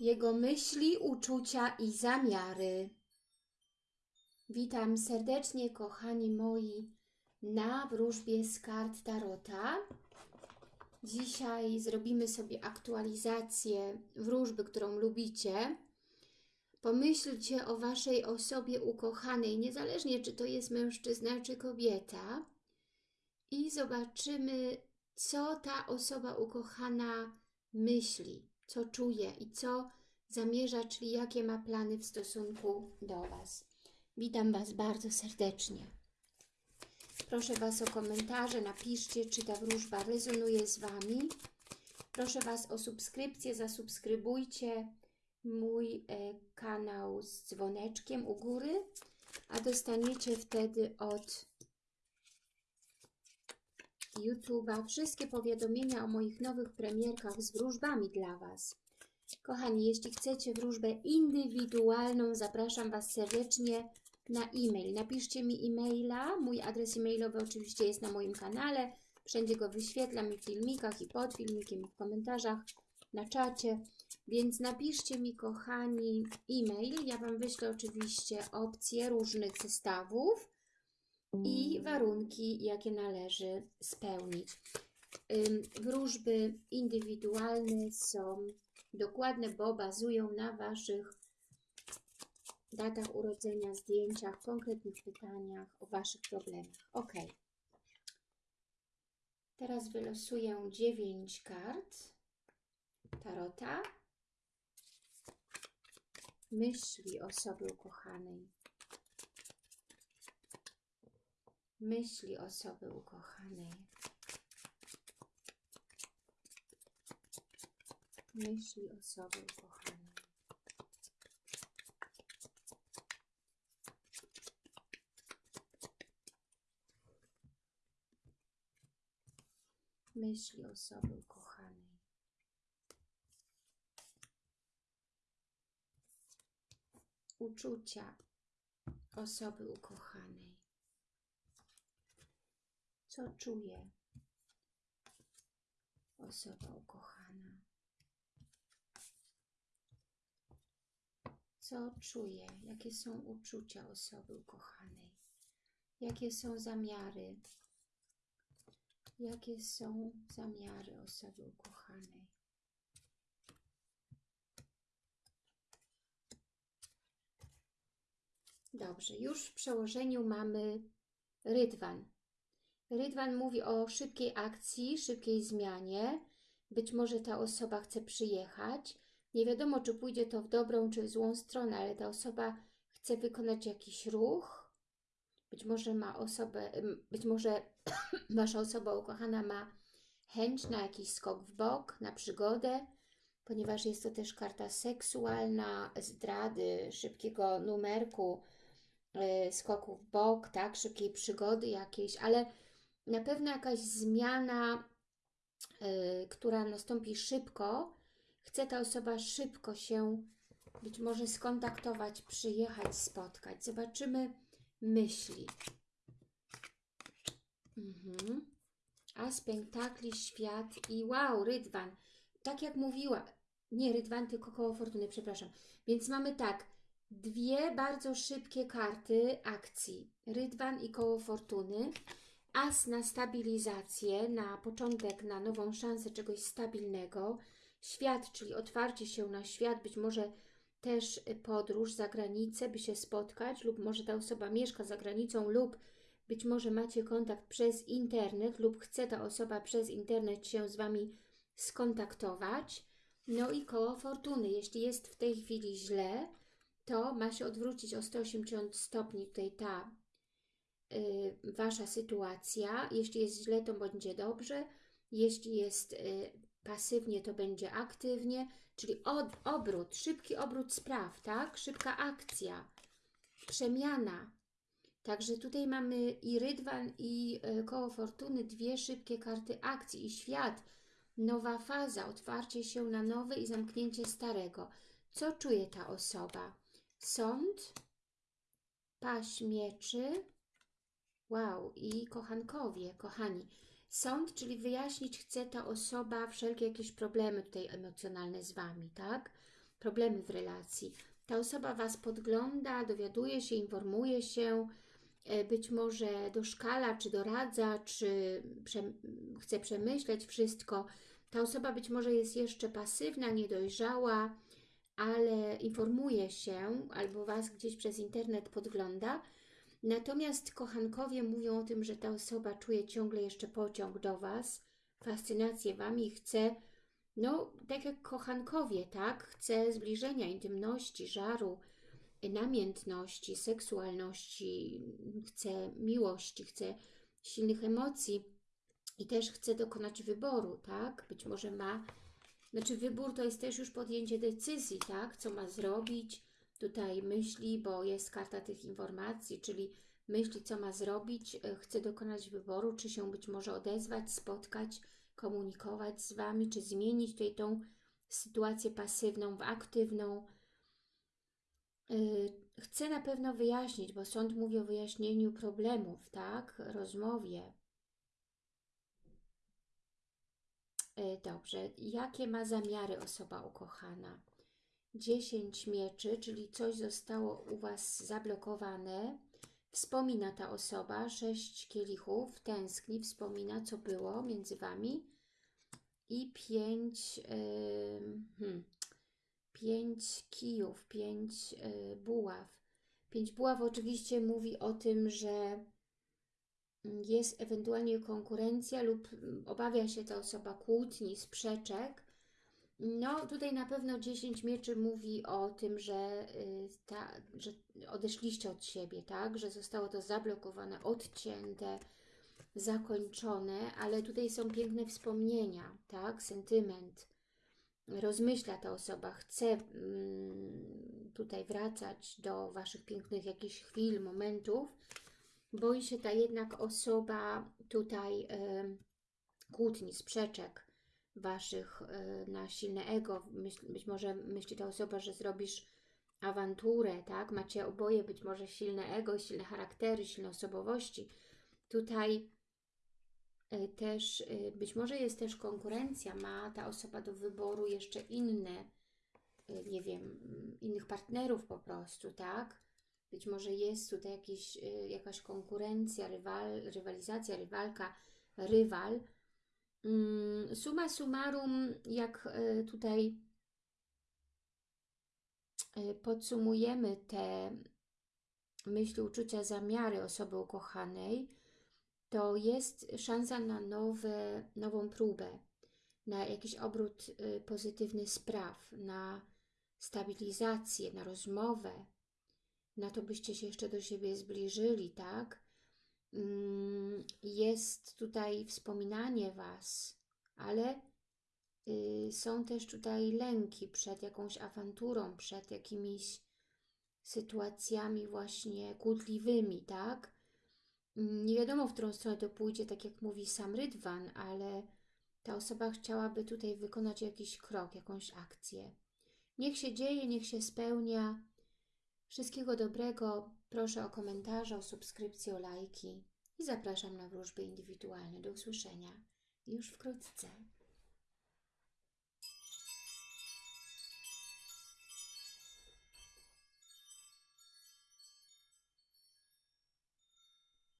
jego myśli, uczucia i zamiary. Witam serdecznie, kochani moi, na wróżbie z kart Tarota. Dzisiaj zrobimy sobie aktualizację wróżby, którą lubicie. Pomyślcie o Waszej osobie ukochanej, niezależnie czy to jest mężczyzna czy kobieta. I zobaczymy, co ta osoba ukochana myśli, co czuje i co zamierza, czyli jakie ma plany w stosunku do Was. Witam Was bardzo serdecznie. Proszę Was o komentarze, napiszcie, czy ta wróżba rezonuje z Wami. Proszę Was o subskrypcję, zasubskrybujcie mój e, kanał z dzwoneczkiem u góry, a dostaniecie wtedy od YouTube'a wszystkie powiadomienia o moich nowych premierkach z wróżbami dla Was. Kochani, jeśli chcecie wróżbę indywidualną, zapraszam Was serdecznie na e-mail. Napiszcie mi e-maila. Mój adres e-mailowy oczywiście jest na moim kanale. Wszędzie go wyświetlam i w filmikach, i pod filmikiem, i w komentarzach, na czacie. Więc napiszcie mi, kochani, e-mail. Ja Wam wyślę oczywiście opcje różnych zestawów i warunki, jakie należy spełnić. Wróżby indywidualne są dokładne, bo bazują na Waszych datach urodzenia, zdjęciach, konkretnych pytaniach o Waszych problemach. Ok. Teraz wylosuję 9 kart Tarota. Myśli osoby ukochanej. Myśli osoby ukochanej. Myśli osoby ukochanej. Myśli osoby ukochanej. Uczucia osoby ukochanej. Co czuje osoba ukochana? Co czuje? Jakie są uczucia osoby ukochanej? Jakie są zamiary? Jakie są zamiary osoby ukochanej? Dobrze, już w przełożeniu mamy rydwan. Rydwan mówi o szybkiej akcji, szybkiej zmianie. Być może ta osoba chce przyjechać. Nie wiadomo, czy pójdzie to w dobrą, czy w złą stronę, ale ta osoba chce wykonać jakiś ruch. Być może ma osobę, być może Wasza osoba ukochana ma chęć na jakiś skok w bok, na przygodę, ponieważ jest to też karta seksualna, zdrady, szybkiego numerku, yy, skoku w bok, tak, szybkiej przygody jakiejś, ale na pewno jakaś zmiana, yy, która nastąpi szybko, chce ta osoba szybko się być może skontaktować, przyjechać, spotkać. Zobaczymy myśli. Mhm. As pentakli, świat i wow, rydwan. Tak jak mówiła, nie rydwan, tylko koło fortuny, przepraszam. Więc mamy tak, dwie bardzo szybkie karty akcji. Rydwan i koło fortuny. As na stabilizację, na początek, na nową szansę czegoś stabilnego. Świat, czyli otwarcie się na świat, być może też podróż za granicę, by się spotkać, lub może ta osoba mieszka za granicą, lub być może macie kontakt przez internet, lub chce ta osoba przez internet się z Wami skontaktować. No i koło fortuny. Jeśli jest w tej chwili źle, to ma się odwrócić o 180 stopni tutaj ta y, Wasza sytuacja. Jeśli jest źle, to będzie dobrze. Jeśli jest y, pasywnie, to będzie aktywnie, czyli od, obrót, szybki obrót spraw, tak? Szybka akcja, przemiana. Także tutaj mamy i rydwan, i y, koło fortuny, dwie szybkie karty akcji i świat. Nowa faza, otwarcie się na nowe i zamknięcie starego. Co czuje ta osoba? Sąd, paść mieczy, wow, i kochankowie, kochani. Sąd, czyli wyjaśnić chce ta osoba wszelkie jakieś problemy tutaj emocjonalne z Wami, tak? problemy w relacji. Ta osoba Was podgląda, dowiaduje się, informuje się, e, być może doszkala, czy doradza, czy prze, chce przemyśleć wszystko. Ta osoba być może jest jeszcze pasywna, niedojrzała, ale informuje się albo Was gdzieś przez internet podgląda. Natomiast kochankowie mówią o tym, że ta osoba czuje ciągle jeszcze pociąg do Was, fascynację Wami i chce, no tak jak kochankowie, tak? Chce zbliżenia, intymności, żaru, namiętności, seksualności, chce miłości, chce silnych emocji i też chce dokonać wyboru, tak? Być może ma, znaczy wybór to jest też już podjęcie decyzji, tak? Co ma zrobić, tutaj myśli, bo jest karta tych informacji, czyli myśli, co ma zrobić, e, chce dokonać wyboru, czy się być może odezwać, spotkać, komunikować z Wami, czy zmienić tutaj tą sytuację pasywną w aktywną. Yy, Chcę na pewno wyjaśnić, bo sąd mówi o wyjaśnieniu problemów, tak? Rozmowie. Yy, Dobrze. Jakie ma zamiary osoba ukochana? 10 mieczy, czyli coś zostało u Was zablokowane. Wspomina ta osoba, 6 kielichów, tęskni, wspomina, co było między Wami. I 5 yy, hmm, pięć kijów, pięć yy, buław. Pięć buław oczywiście mówi o tym, że jest ewentualnie konkurencja lub obawia się ta osoba kłótni, sprzeczek. No tutaj na pewno 10 mieczy mówi o tym, że, y, ta, że odeszliście od siebie, tak? Że zostało to zablokowane, odcięte, zakończone, ale tutaj są piękne wspomnienia, tak? Sentyment. Rozmyśla ta osoba, chce mm, tutaj wracać do Waszych pięknych jakichś chwil, momentów. Boi się ta jednak osoba tutaj y, kłótni, sprzeczek Waszych y, na silne ego. Być może myśli ta osoba, że zrobisz awanturę, tak? Macie oboje być może silne ego, silne charaktery, silne osobowości. Tutaj y, też y, być może jest też konkurencja, ma ta osoba do wyboru jeszcze inne, nie wiem, innych partnerów po prostu, tak? Być może jest tutaj jakiś, jakaś konkurencja, rywal, rywalizacja, rywalka, rywal. Mm, Summa summarum, jak y, tutaj y, podsumujemy te myśli, uczucia, zamiary osoby ukochanej, to jest szansa na nowe, nową próbę, na jakiś obrót y, pozytywny spraw, na stabilizację, na rozmowę, na to byście się jeszcze do siebie zbliżyli, tak? Mm, Jest tutaj wspominanie Was, ale y, są też tutaj lęki przed jakąś awanturą, przed jakimiś sytuacjami właśnie kłótliwymi, tak? Nie wiadomo, w którą stronę to pójdzie, tak jak mówi sam Rydwan, ale ta osoba chciałaby tutaj wykonać jakiś krok, jakąś akcję. Niech się dzieje, niech się spełnia. Wszystkiego dobrego. Proszę o komentarze, o subskrypcję, o lajki i zapraszam na wróżby indywidualne. Do usłyszenia już wkrótce.